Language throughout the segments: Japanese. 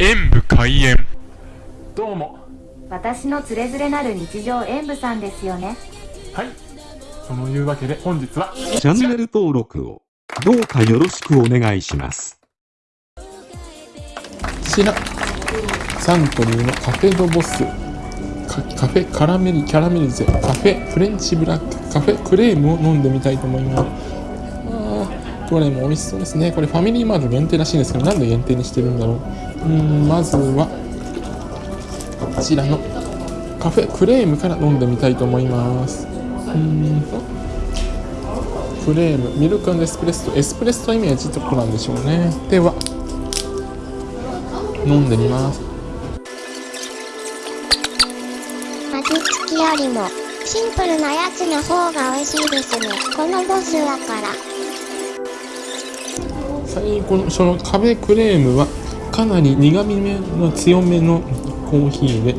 演武開演。どうも。私のつれづれなる日常演舞さんですよね。はい。そのいうわけで本日はチャンネル登録をどうかよろしくお願いします。こちらサントリーのカフェドボス。カカフェカラメリキャラメリゼ。カフェフレンチブラック。カフェクレームを飲んでみたいと思いますあーどれも美味しそうですね。これファミリーマート限定らしいんですけどなんで限定にしてるんだろう。うんまずはこちらのカフェクレームから飲んでみたいと思います。うんとクレームミルクエスプレッソ。エスプレッソイメージってことなんでしょうね。では飲んでみます。味付きよりもシンプルなやつの方が美味しいですね。このボスだから。最後のそのカフェクレームはかなり苦味めの強めのコーヒーで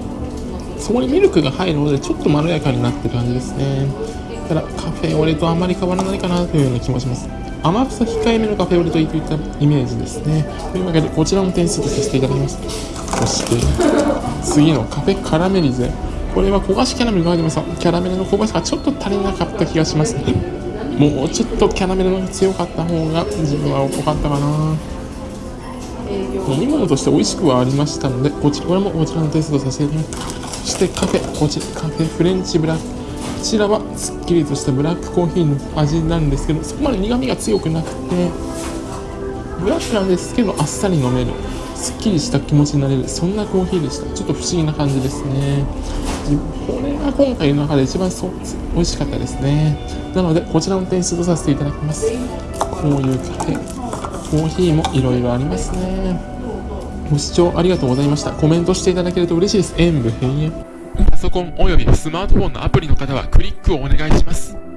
そこにミルクが入るのでちょっとまろやかになってる感じですね。ただカフェオレとあまり変わらないかなというような気もします。甘さ控えめのカフェオレといったイメージですね。というわけでこちらの点数とさせていただきます。そして次のカフェカラメリゼ。これは焦がしキャラメルが入ってます。がキャラメルの香ばしがちょっと足りなかった気がしますね。もうちょっとキャラメルの強かった方が自分は良かったかな。飲み物として美味しくはありましたのでこちらもこちらの点数とさせていただきますそしてカフェこちらカフェフレンチブラック。こちらはすっきりとしたブラックコーヒーの味なんですけどそこまで苦味が強くなくてブラックなんですけどあっさり飲めるすっきりした気持ちになれるそんなコーヒーでした。ちょっと不思議な感じですね。これが今回の中で一番そう美味しかったですね。なのでこちらの点数とさせていただきます。こういうカフェコーヒーもいろいろありますね。ご視聴ありがとうございました。コメントしていただけると嬉しいです。演武閉園。パソコンおよびスマートフォンのアプリの方はクリックをお願いします。